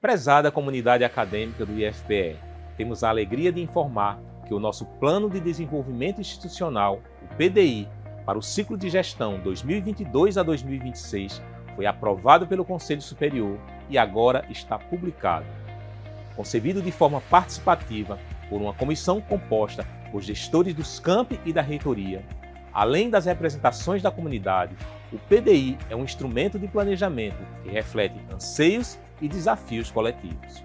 Prezada comunidade acadêmica do IFPE, temos a alegria de informar que o nosso Plano de Desenvolvimento Institucional, o PDI, para o ciclo de gestão 2022 a 2026 foi aprovado pelo Conselho Superior e agora está publicado. Concebido de forma participativa por uma comissão composta por gestores dos campi e da reitoria, além das representações da comunidade, o PDI é um instrumento de planejamento que reflete anseios e desafios coletivos.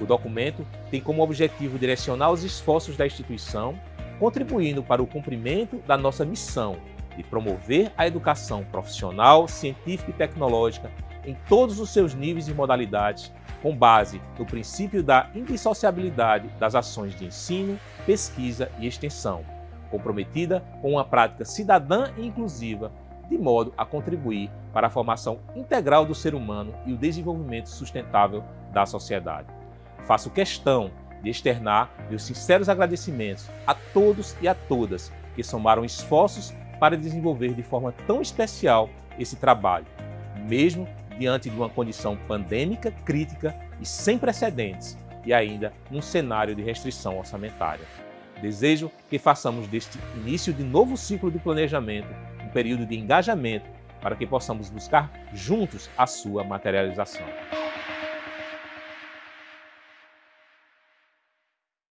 O documento tem como objetivo direcionar os esforços da instituição, contribuindo para o cumprimento da nossa missão de promover a educação profissional, científica e tecnológica em todos os seus níveis e modalidades, com base no princípio da indissociabilidade das ações de ensino, pesquisa e extensão, comprometida com uma prática cidadã e inclusiva de modo a contribuir para a formação integral do ser humano e o desenvolvimento sustentável da sociedade. Faço questão de externar meus sinceros agradecimentos a todos e a todas que somaram esforços para desenvolver de forma tão especial esse trabalho, mesmo diante de uma condição pandêmica crítica e sem precedentes, e ainda num cenário de restrição orçamentária. Desejo que façamos deste início de novo ciclo de planejamento um período de engajamento para que possamos buscar juntos a sua materialização.